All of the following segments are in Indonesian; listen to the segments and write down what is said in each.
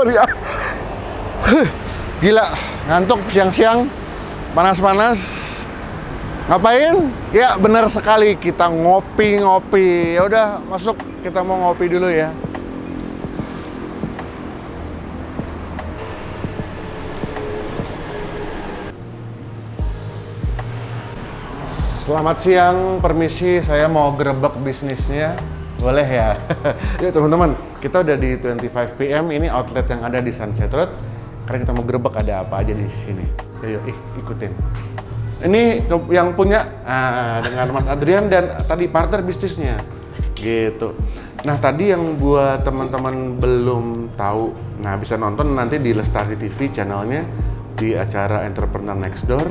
sorry ah. Gila, ngantuk siang-siang, panas-panas. Ngapain? Ya benar sekali kita ngopi-ngopi. Ya udah masuk kita mau ngopi dulu ya. Selamat siang, permisi. Saya mau gerebek bisnisnya. Boleh ya? Yuk teman-teman, kita udah di 25 PM. Ini outlet yang ada di Sunset Road. Karena kita mau gerebek ada apa aja di sini. Yuk, ih, ikutin. Ini yang punya ah, dengan Mas Adrian dan tadi partner bisnisnya. Gitu. Nah, tadi yang buat teman-teman belum tahu, nah bisa nonton nanti di Lestari TV channelnya di acara Entrepreneur Next Door.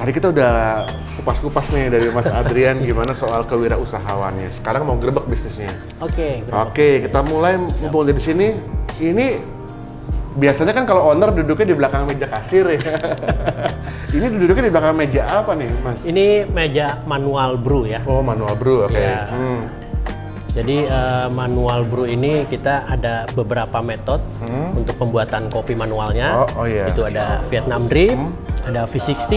Tadi kita udah kupas-kupas nih dari Mas Adrian gimana soal kewirausahawannya. Sekarang mau gerebek bisnisnya. Oke, Oke, kita mulai mumpung dari sini. Ini biasanya kan kalau owner duduknya di belakang meja kasir ya. ini duduknya di belakang meja apa nih, Mas? ini meja manual brew ya. Oh, manual brew, oke. Iya. Hmm. Jadi eh, manual brew ini kita ada beberapa metode untuk pembuatan kopi manualnya. Oh, oh iya. Itu ada Vietnam Drip, ada V60,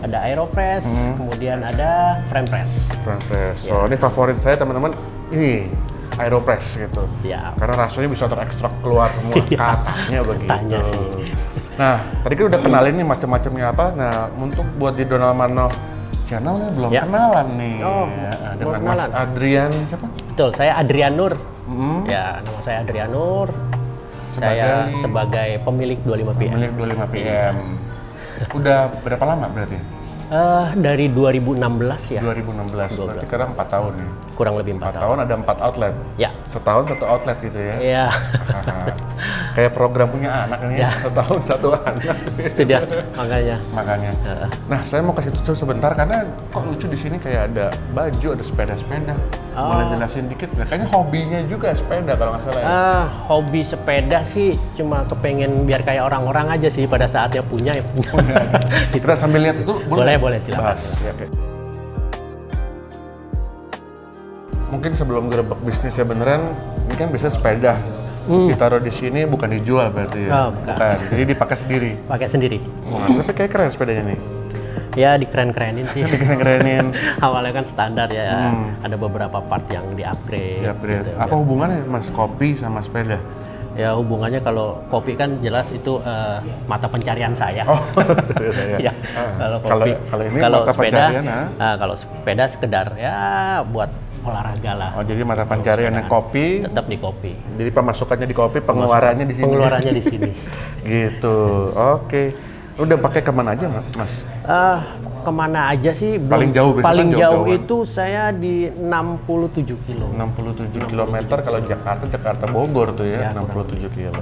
ada Aeropress, kemudian ada Frame Press. Front press. So, ini favorit saya teman-teman. Ini Aeropress gitu. Siap. Karena rasanya bisa terekstrak keluar semua Iya. katanya begitu. Katanya sih. Nah, tadi kan udah kenalin nih macam-macamnya apa. Nah, untuk buat di Donald Mano channel nih belum Ya. kenalan nih. Oh, Ya, dengan Mas. Adrian siapa? Betul, saya Adrian Nur. Hmm. Ya, nama saya Adrian Nur. Sebagai- Saya sebagai pemilik 25 PM. Pemilik 25 PM. Udah berapa lama berarti? Eh, dari 2016 ya, 2016. Berarti sekarang 4 tahun nih. kurang lebih 4 4 tahun. tahun ada 4 outlet. Ya, Setahun satu outlet gitu ya. ya. Kayak program punya anak nih, Ya. setahun satu anak. itu dia makanya. Makanya. Heeh. Nah, saya mau kasih tuh sebentar karena kok lucu di sini kayak ada baju, ada sepeda-sepeda. Oh. Boleh jelasin dikit nggak? Kayaknya hobinya juga sepeda kalau nggak salah ya. Ah, hobi sepeda sih cuma kepengen biar kayak orang-orang aja sih pada saatnya punya ya punya. Gitu. Kita sambil lihat itu Boleh, boleh, silakan. Bahas, ya, oke. Mungkin sebelum gerebek bisnisnya beneran, ini kan bisa sepeda. Ditaruh di sini bukan dijual berarti ya? Hmm. Oh, bukan. Jadi dipakai sendiri. Pakai sendiri. Wah, tapi kayak keren sepedanya nih. Ya dikeren-kerenin sih. Dikeren-kerenin. Awalnya kan standar ya. Hmm. Ada beberapa part yang di-upgrade. Ya, upgrade. gitu. Apa hubungannya mas kopi sama sepeda? Ya hubungannya kalau kopi kan jelas itu eh, mata pencarian saya. Oh, ya. ya. Kalau kopi, kalau ini kalau mata sepeda, pencarian, ah. ah, kalau sepeda sekedar ya buat olahraga lah. Oh, jadi mata pencariannya kopi, Tetap di kopi. jadi pemasukannya di kopi, pengeluarannya di sini. Pengeluarannya di sini. gitu. Oke. Udah pakai ke mana aja, Mas? Ah, ke mana aja sih? Belum- Paling jauh Paling kan jauh jauh-jauhan. itu saya di 67 kilo. 67 km kalau Jakarta Jakarta Bogor tuh ya, Ya, 67 km.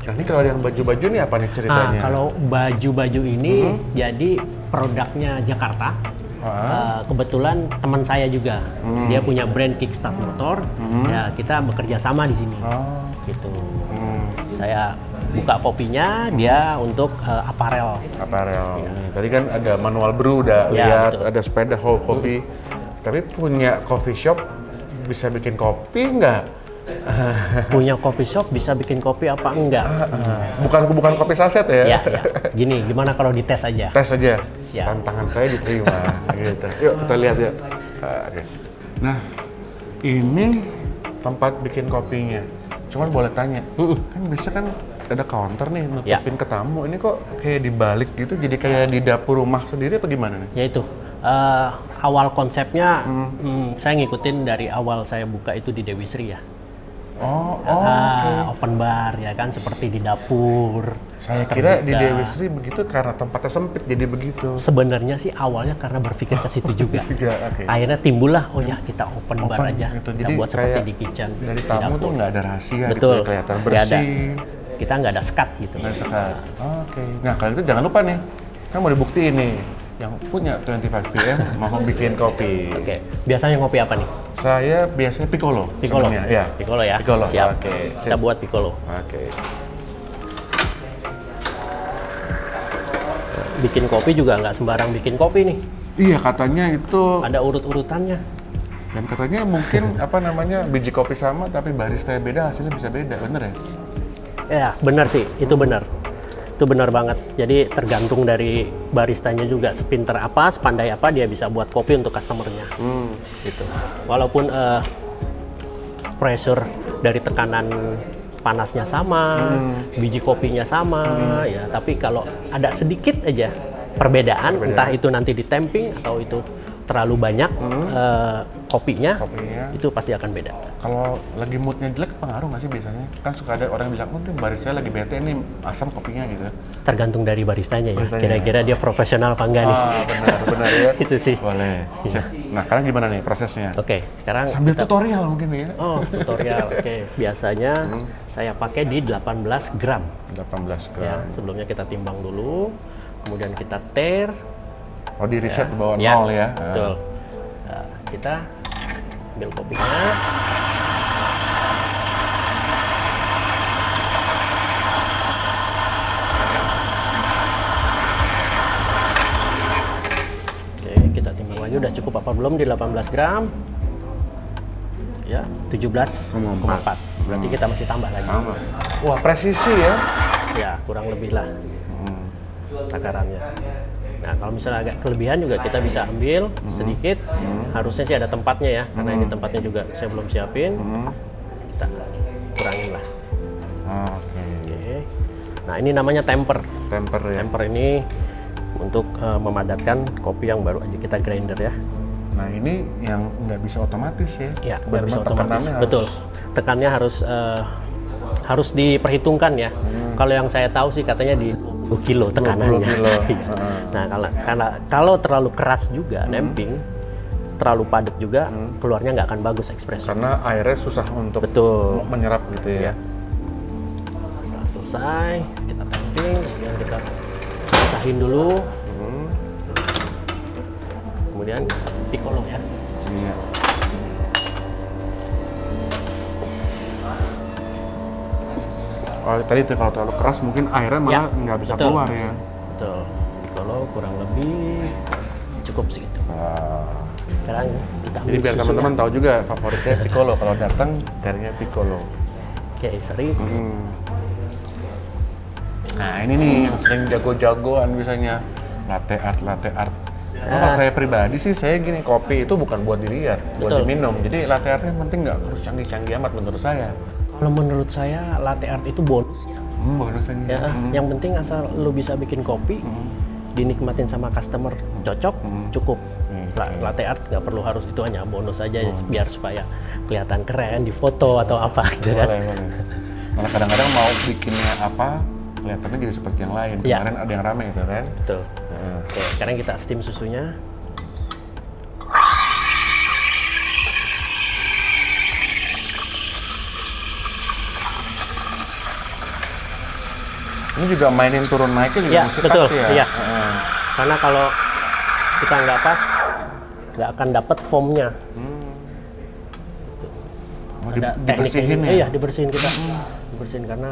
Nah, ini kalau yang baju-baju nih apa nih Nah, ceritanya? kalau baju-baju ini jadi produknya Jakarta. Eh, kebetulan teman saya juga, dia punya brand Kickstart Motor. Ya kita bekerja sama di sini. Oh. Gitu. Hmm, Saya buka kopinya, dia untuk eh, aparel. apparel. Tadi kan ada manual brew udah Ya, lihat, betul. ada sepeda whole kopi. Tapi punya coffee shop bisa bikin kopi nggak? Punya coffee shop bisa bikin kopi apa enggak? Bukan bukan kopi saset ya? Ya, ya. Gini, gimana kalau dites aja? Tes aja. Siap. Tantangan saya diterima gitu. Yuk kita lihat ya. Ah, Oke. Nah, ini tempat bikin kopinya. Cuman boleh tanya, kan biasa kan ada counter nih Ya. nutupin ke tamu. Ini kok kayak dibalik gitu, jadi kayak di dapur rumah sendiri apa gimana nih? Yaitu eh, awal konsepnya, hmm, saya ngikutin dari awal saya buka itu di Dewi Sri ya. Oh, oh. Ah, open bar ya kan seperti di dapur. Saya kira di terbuka. Dewi Sri begitu karena tempatnya sempit jadi begitu. Sebenarnya sih awalnya karena berpikir ke situ juga. Juga, oke. Akhirnya timbullah, oh ya kita open, bar Open aja. gitu. Kita Jadi buat seperti di kitchen. Dari di tamu dapur. tuh nggak ada rahasia gitu Betul. ya, kelihatan ada. Kita nggak ada skat gitu. Nggak sekat. Oke. Nah kalau itu jangan lupa nih, kan mau dibuktiin nih, yang punya 25 PM mau bikin kopi. Oke, biasanya ngopi apa nih? Saya biasanya piccolo. Piccolo. sebenarnya. Ya. Piccolo ya. Piccolo. Siap. Oke. Kita sip. buat piccolo. Oke. Bikin kopi juga nggak sembarang bikin kopi nih. Iya katanya itu Ada urut-urutannya. dan katanya mungkin apa namanya biji kopi sama tapi barista beda hasilnya bisa beda bener ya? Ya, benar sih, itu benar. Itu benar banget. Jadi tergantung dari baristanya juga sepinter apa, sepandai apa dia bisa buat kopi untuk customernya. Hmm. Gitu. Walaupun eh, pressure dari tekanan panasnya sama, biji kopinya sama, ya. Tapi kalau ada sedikit aja perbedaan, entah itu nanti di tamping atau itu terlalu banyak eh, kopinya, Kopinya. itu pasti akan beda. Kalau lagi moodnya jelek pengaruh nggak sih biasanya? Kan suka ada orang bilang, oh barista lagi bete nih asam kopinya gitu. Tergantung dari baristanya ya. Kira-kira dia profesional apa enggak nih? Ah benar benar ya. itu sih. Boleh. Chef. Nah sekarang gimana nih prosesnya? Oke, sekarang Sambil kita- tutorial mungkin ya. Oh, tutorial. Oke, biasanya saya pakai di 18 gram 18 gram. ya. Sebelumnya kita timbang dulu, kemudian kita tear. Oh di reset ke bawah Ya, nol ya. Betul. Nah, kita ambil kopinya. Oke, kita timbang lagi udah cukup apa belum di 18 gram? Ya, 17,4. Berarti kita masih tambah lagi. Wah presisi ya. Ya, kurang lebih lah Hmm. takarannya. Nah, kalau misalnya agak kelebihan juga kita bisa ambil sedikit. Harusnya sih ada tempatnya ya, karena ini tempatnya juga saya belum siapin. Hmm. Kita kurangin lah. Oke. Oke. Nah, ini namanya temper. Temper ya. Temper ini untuk eh, memadatkan kopi yang baru aja kita grinder ya. Nah ini yang nggak bisa otomatis ya. Ya, nggak bisa otomatis. harus- Betul. Tekannya harus eh, harus diperhitungkan ya. Kalau yang saya tahu sih katanya di 20 kilo tekanannya. 20 kilo. Iya. Nah, kalau karena kalau terlalu keras juga damping, terlalu padat juga, keluarnya nggak akan bagus espresso. Karena airnya susah untuk Betul. menyerap gitu ya. Setelah selesai, kita tamping, kemudian kita pisahin dulu. Kemudian piccolo ya. Iya. Oh, tadi tuh kalau terlalu keras mungkin airnya malah Ya, nggak bisa betul. keluar ya. Betul. Piccolo kurang lebih cukup segitu. Nah, Sekarang kita ambil jadi biar teman-teman tahu juga favorit saya piccolo. Kalau datang carinya piccolo. Oke, seri. Hmm. Nah ini nih yang sering jago-jagoan biasanya latte art, latte art. Nah, kalau saya pribadi sih saya gini kopi itu bukan buat dilihat, buat diminum. Jadi latte artnya penting nggak harus canggih-canggih amat menurut saya. Kalau menurut saya latte art itu bonus ya. Hmm, bonusnya Ya, Hmm. yang penting asal lu bisa bikin kopi, dinikmatin sama customer cocok, cukup. Hmm. La- Latte art nggak perlu harus itu hanya bonus aja biar supaya kelihatan keren di foto atau apa gitu kan. Boleh, boleh. Malah kadang-kadang mau bikinnya apa, kelihatannya jadi seperti yang lain. Iya. Kemarin ada yang rame itu kan. Betul. Nah, Oke, sekarang kita steam susunya. Ini juga mainin turun naiknya juga Iya, mesti betul. pas ya. Iya. Heeh. Karena kalau kita nggak pas, nggak akan dapat foamnya. Oh, di- Ada dibersihin tekniknya. ya? Iya, dibersihin kita. Dibersihin karena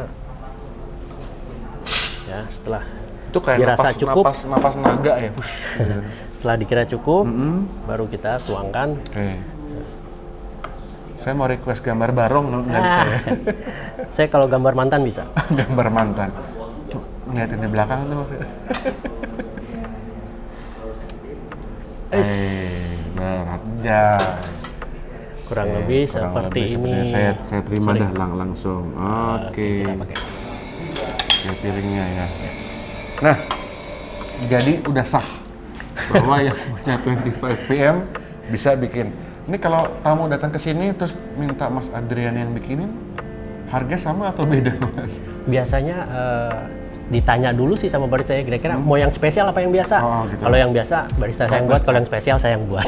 ya setelah Itu kayak dirasa napas, cukup. napas, napas naga ya. Setelah dikira cukup, baru kita tuangkan. Oke. Saya mau request gambar barong, nggak bisa ya? Saya kalau gambar mantan bisa. gambar mantan. Ngeliatin di belakang tuh. Eh, berat jai. Kurang Oke, lebih kurang seperti lebih ini. seperti Saya, saya terima Sorry. dah lang langsung. Oke. Kita pakai. Oke, piringnya ya. Nah, jadi udah sah bahwa yang punya 25 PM bisa bikin. Ini kalau tamu datang ke sini terus minta Mas Adrian yang bikinin, harga sama atau beda, Mas? Biasanya eh, ditanya dulu sih sama barista ya kira-kira mau yang spesial apa yang biasa. Oh, gitu. Kalau yang biasa barista saya yang buat, kalau yang spesial saya yang buat.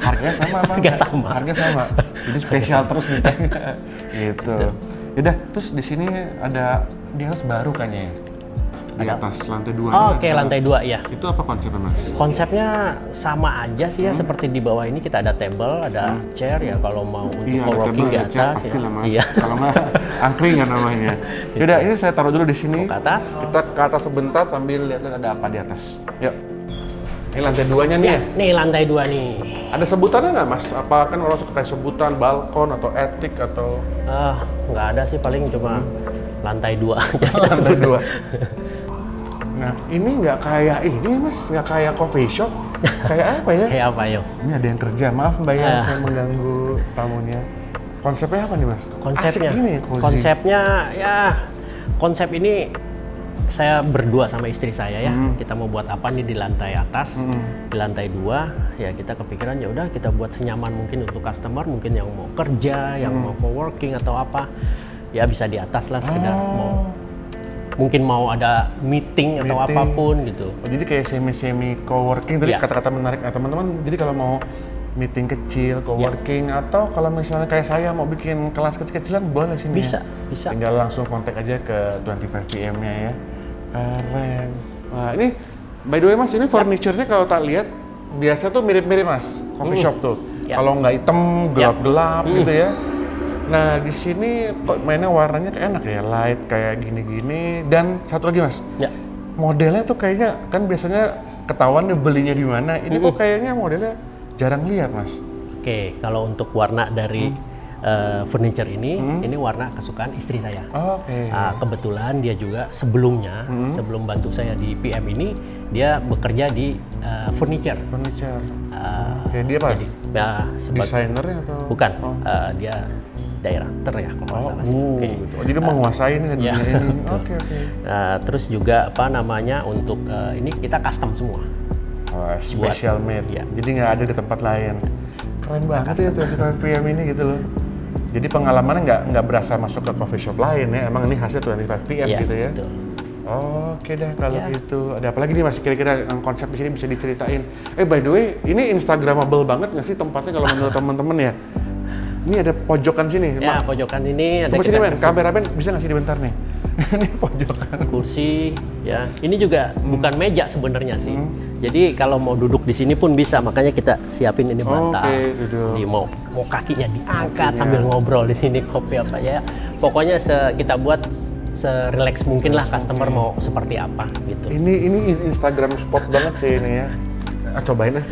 Harganya sama apa? Harga sama. Harga sama. Jadi spesial terus nih. gitu. Yaudah, terus di sini ada di atas baru kayaknya ya? Di atas lantai dua. Oh, Oke, ada- lantai dua ya. Itu apa konsepnya, Mas? Konsepnya sama aja sih ya seperti di bawah ini kita ada table, ada chair ya kalau mau untuk Iya, ada co-working table, di ada chair, atas pasti ya. lah mas. Iya. Kalau nggak angkringan namanya. Yaudah, ini saya taruh dulu di sini. Ke atas. Kita ke atas sebentar sambil lihat-lihat ada apa di atas. Yuk. Ini lantai duanya nih ya. Nih lantai dua nih. Ada sebutannya nggak mas? Apa kan orang suka kayak sebutan balkon atau etik atau Ah, nggak ada sih paling cuma lantai dua Lantai dua. Nah, ini nggak kayak ini mas, nggak kayak coffee shop. kayak apa ya? Kayak apa yo? Ini ada yang kerja, maaf mbak ya, saya mengganggu tamunya. Konsepnya apa nih mas? Konsepnya, Asik gini ya, cozy. konsepnya ya konsep ini saya berdua sama istri saya ya. Hmm. Kita mau buat apa nih di lantai atas, di lantai dua ya kita kepikiran ya udah kita buat senyaman mungkin untuk customer, mungkin yang mau kerja, yang Hmm. mau co-working atau apa ya bisa di atas lah sekedar Oh. mau mungkin mau ada meeting atau Meeting. apa pun gitu. Oh, jadi kayak semi-semi co-working tadi Iya. kata-kata menarik nah, teman-teman. Jadi kalau mau meeting kecil, co-working Iya. atau kalau misalnya kayak saya mau bikin kelas kecil-kecilan boleh sini Bisa, ya. bisa. Tinggal langsung kontak aja ke 25 PM-nya ya. Keren. Wah, ini by the way Mas, ini furniture-nya kalau tak lihat biasa tuh mirip-mirip Mas, coffee Hmm. shop tuh. Ya. Kalau nggak hitam, gelap-gelap Hmm. gitu ya. Nah, di sini kok mainnya warnanya kayak enak ya, light kayak gini-gini dan satu lagi Mas, Ya. modelnya tuh kayaknya kan biasanya ketahuan nih belinya di mana. Ini kok kayaknya modelnya jarang lihat, Mas. Oke, kalau untuk warna dari eh, furniture ini, ini warna kesukaan istri saya. Oke. Ah, kebetulan dia juga sebelumnya, sebelum bantu saya di PM ini, dia bekerja di eh, furniture. Furniture. Ah, Oke, dia apa? jadi, ya, sebagai Desainernya atau? bukan, Oh, eh, dia director ya kalau nggak oh, salah uh, Oke. gitu. Oh, jadi menguasai nih Iya. dunia ini. Oke, oke. Nah, terus juga apa namanya untuk eh, ini kita custom semua. Wah, special made. Iya. Jadi nggak ada di tempat lain. Keren banget ya 25 PM ini gitu loh. Jadi pengalamannya nggak nggak berasa masuk ke coffee shop lain ya. Emang ini hasil 25 PM Iya, gitu ya. betul. Oke deh kalau Ya. gitu. Ada apa lagi nih Mas? Kira-kira yang konsep di sini bisa diceritain. Eh by the way, ini instagramable banget nggak sih tempatnya kalau menurut teman-teman ya? Ini ada pojokan sini. Ya, Ma- pojokan ini ada Tunggu sini men, kasih kameramen bisa nggak sih dibentar nih? ini pojokan. kursi ya. Ini juga Hmm. bukan meja sebenarnya sih. Jadi kalau mau duduk di sini pun bisa, makanya kita siapin ini bantal. Oke, duduk. Di mau mau kakinya diangkat Kakinya. sambil ngobrol di sini kopi apa ya. Pokoknya se- kita buat se-relax mungkin lah customer mau seperti apa gitu. Ini ini Instagram spot banget sih ini ya. Ah, cobain deh,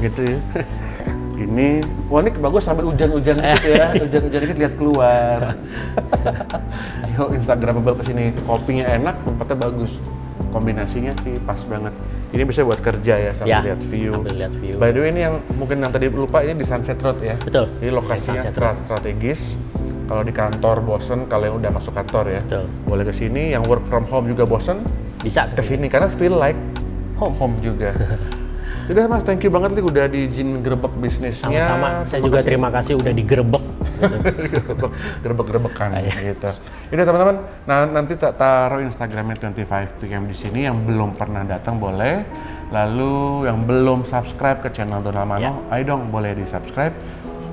gitu ya. Gini, wah ini bagus sambil hujan-hujan dikit ya, hujan-hujan dikit lihat keluar. Ayo Instagramable ke sini, kopinya enak, tempatnya bagus. Kombinasinya sih pas banget. Ini bisa buat kerja ya sambil Ya, lihat view. sambil lihat view. By the way ini yang mungkin yang tadi lupa ini di Sunset Road ya. Betul, Jadi lokasinya stra- strategis. Kalau di kantor bosen, kalau yang udah masuk kantor ya, Betul. boleh ke sini. Yang work from home juga bosen, Bisa ke sini karena feel like home home juga. Sudah mas, thank you banget nih udah diizin gerebek bisnisnya. sama-sama. Saya juga terima kasih udah digerebek. gerebek-gerebekan Ah, iya. gitu. Ini teman-teman, nah nanti tak taruh Instagramnya 25 PM di sini yang belum pernah datang boleh. Lalu yang belum subscribe ke channel Donald Mano, Ya. ayo dong boleh di subscribe.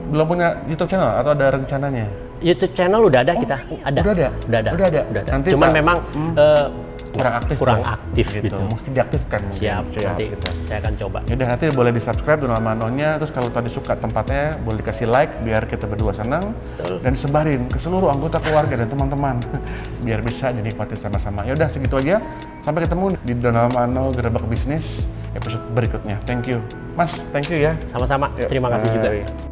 Belum punya YouTube channel atau ada rencananya? YouTube channel udah ada kita. Ada. udah ada? Udah ada. Udah ada? Udah ada. Nanti Cuman tak- memang hmm. eh, Kurang aktif. kurang ya? aktif gitu. Mungkin diaktifkan. mungkin. Siap, nanti gitu. saya akan coba. Ya udah nanti boleh di subscribe Donald Manonya terus kalau tadi suka tempatnya boleh dikasih like biar kita berdua senang dan sebarin ke seluruh anggota keluarga dan teman-teman biar bisa dinikmati sama-sama. Ya udah segitu aja. Sampai ketemu di Donald Mano Gerebek Bisnis episode berikutnya. Thank you. Mas, thank you ya. Sama-sama. Terima kasih juga. bye.